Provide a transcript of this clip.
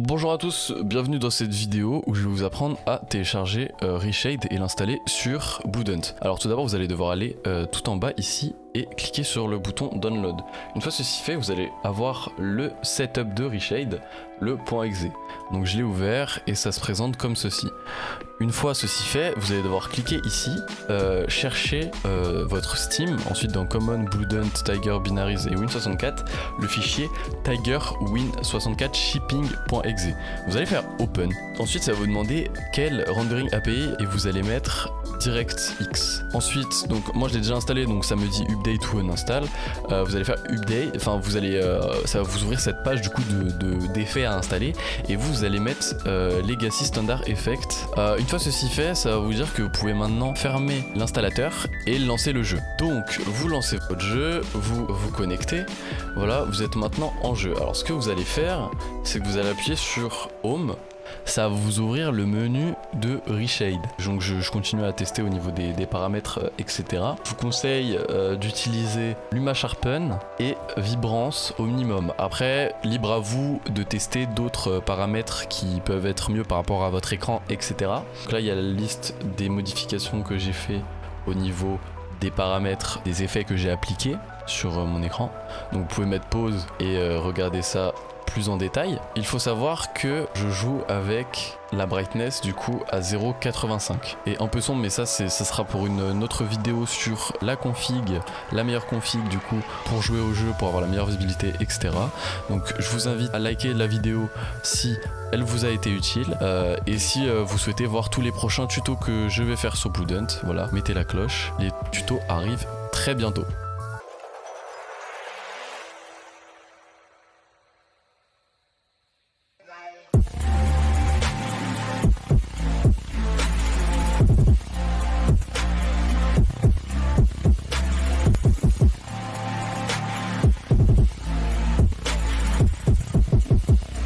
Bonjour à tous, bienvenue dans cette vidéo où je vais vous apprendre à télécharger euh, Reshade et l'installer sur Bloodhunt. Alors tout d'abord vous allez devoir aller euh, tout en bas ici et cliquer sur le bouton download. Une fois ceci fait, vous allez avoir le setup de Reshade, le .exe. Donc je l'ai ouvert et ça se présente comme ceci. Une fois ceci fait, vous allez devoir cliquer ici, euh, chercher votre Steam, ensuite dans Common, Bloodhunt, Tiger, Binaries et Win64, le fichier tigerwin64 Vous allez faire Open. Ensuite, ça va vous demander quel rendering API et vous allez mettre DirectX. Ensuite, donc moi je l'ai déjà installé, donc ça me dit update ou uninstall. Euh, vous allez faire update, enfin vous allez, euh, ça va vous ouvrir cette page du coup de d'effets à installer et vous, vous allez mettre euh, Legacy Standard Effect. une fois ceci fait, ça va vous dire que vous pouvez maintenant fermer l'installateur et lancer le jeu. Donc vous lancez votre jeu, vous vous connectez, voilà, vous êtes maintenant en jeu. Alors ce que vous allez faire, c'est que vous allez appuyer sur Home ça va vous ouvrir le menu de Reshade. Donc je, continue à tester au niveau des, paramètres, euh, etc. Je vous conseille euh, d'utiliser Luma Sharpen et Vibrance au minimum. Après, libre à vous de tester d'autres euh, paramètres qui peuvent être mieux par rapport à votre écran, etc. Donc là, il y a la liste des modifications que j'ai fait au niveau des paramètres, des effets que j'ai appliqués sur mon écran. Donc vous pouvez mettre pause et regarder ça plus en détail, il faut savoir que je joue avec la brightness du coup à 0.85 et un peu sombre mais ça ça sera pour une, autre vidéo sur la config la meilleure config du coup pour jouer au jeu pour avoir la meilleure visibilité etc donc je vous invite à liker la vidéo si elle vous a été utile euh, et si euh, vous souhaitez voir tous les prochains tutos que je vais faire sur Bloodhunt voilà mettez la cloche les tutos arrivent très bientôt